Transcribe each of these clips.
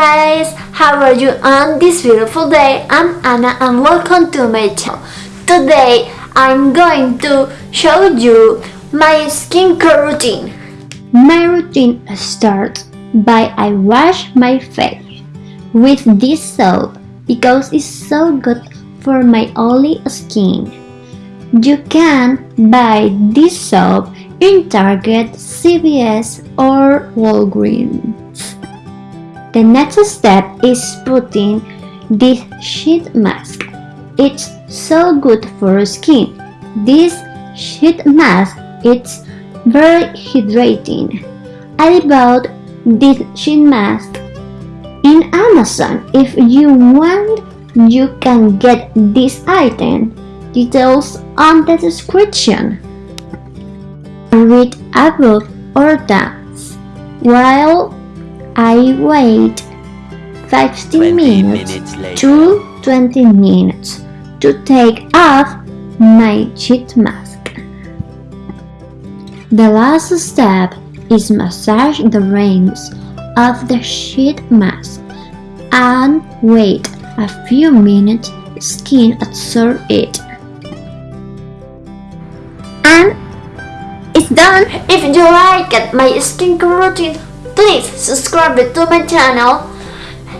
guys, how are you on this beautiful day? I'm Anna and welcome to my channel. Today I'm going to show you my skincare routine. My routine starts by I wash my face with this soap because it's so good for my oily skin. You can buy this soap in Target, CVS or Walgreens. The next step is putting this sheet mask. It's so good for skin. This sheet mask is very hydrating. I bought this sheet mask in Amazon. If you want, you can get this item. Details on the description. Read above or dance while I wait 15 minutes, minutes to 20 minutes to take off my sheet mask. The last step is massage the rings of the sheet mask and wait a few minutes skin absorb it. And it's done! If you liked my skincare routine, Please subscribe to my channel,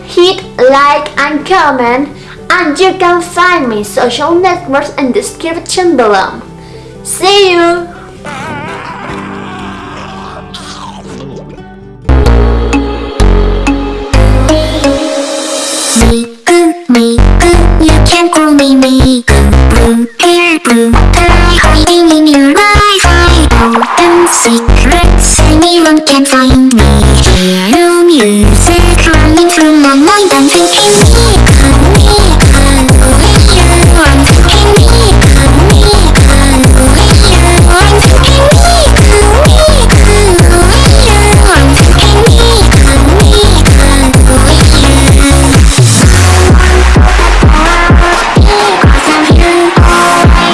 hit like and comment, and you can find me social networks in description below. See you! secrets anyone can find